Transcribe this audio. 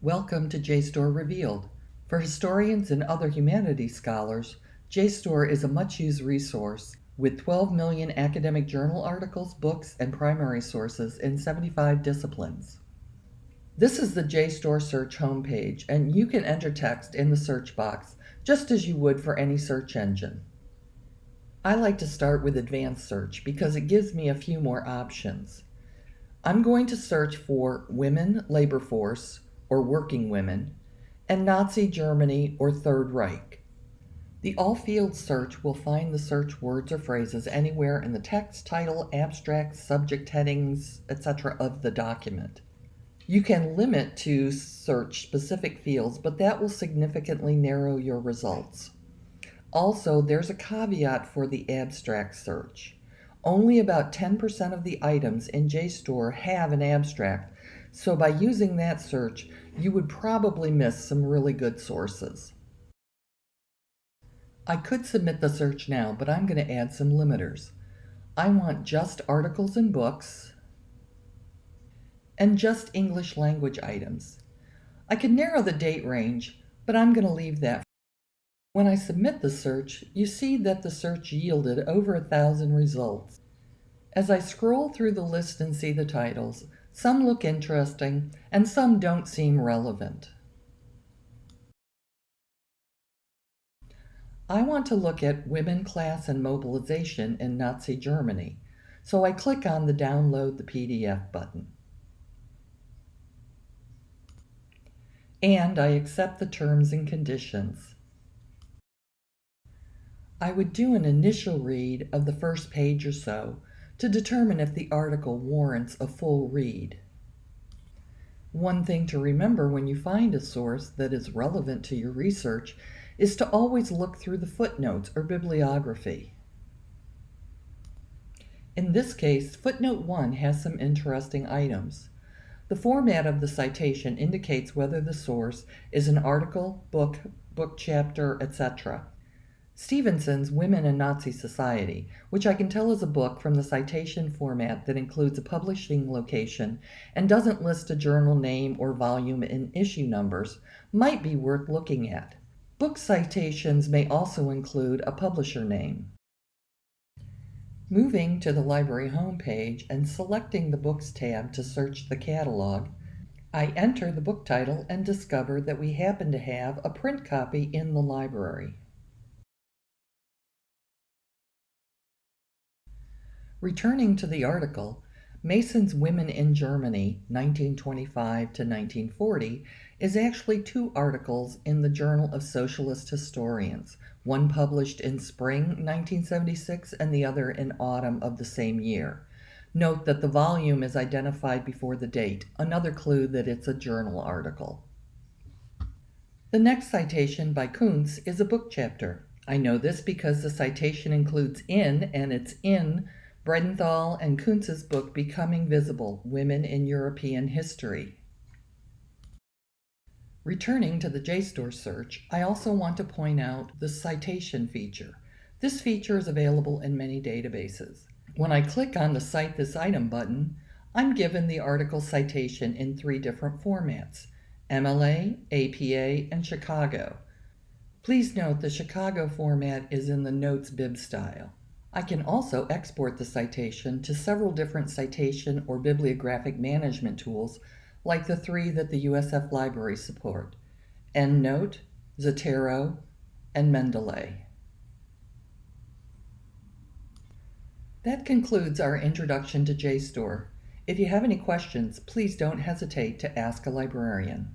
Welcome to JSTOR Revealed. For historians and other humanities scholars, JSTOR is a much-used resource with 12 million academic journal articles, books, and primary sources in 75 disciplines. This is the JSTOR search homepage, and you can enter text in the search box just as you would for any search engine. I like to start with advanced search because it gives me a few more options. I'm going to search for women labor force or working women and Nazi Germany or Third Reich. The all fields search will find the search words or phrases anywhere in the text, title, abstract, subject headings, etc. of the document. You can limit to search specific fields, but that will significantly narrow your results. Also, there's a caveat for the abstract search. Only about 10% of the items in JSTOR have an abstract, so by using that search, you would probably miss some really good sources. I could submit the search now, but I'm going to add some limiters. I want just articles and books, and just English language items. I could narrow the date range, but I'm going to leave that when I submit the search, you see that the search yielded over a thousand results. As I scroll through the list and see the titles, some look interesting and some don't seem relevant. I want to look at women, class, and mobilization in Nazi Germany, so I click on the Download the PDF button. And I accept the terms and conditions. I would do an initial read of the first page or so to determine if the article warrants a full read. One thing to remember when you find a source that is relevant to your research is to always look through the footnotes or bibliography. In this case, footnote 1 has some interesting items. The format of the citation indicates whether the source is an article, book, book chapter, etc. Stephenson's Women in Nazi Society, which I can tell is a book from the citation format that includes a publishing location and doesn't list a journal name or volume and issue numbers, might be worth looking at. Book citations may also include a publisher name. Moving to the library homepage and selecting the Books tab to search the catalog, I enter the book title and discover that we happen to have a print copy in the library. Returning to the article, Mason's Women in Germany, 1925 to 1940, is actually two articles in the Journal of Socialist Historians, one published in spring 1976 and the other in autumn of the same year. Note that the volume is identified before the date, another clue that it's a journal article. The next citation by Koonz is a book chapter. I know this because the citation includes in, and it's in Bridenthal and Koonz's book Becoming Visible Women in European History. Returning to the JSTOR search, I also want to point out the citation feature. This feature is available in many databases. When I click on the Cite this item button, I'm given the article citation in three different formats, MLA, APA, and Chicago. Please note the Chicago format is in the Notes bib style. I can also export the citation to several different citation or bibliographic management tools like the three that the USF libraries support, EndNote, Zotero, and Mendeley. That concludes our introduction to JSTOR. If you have any questions, please don't hesitate to ask a librarian.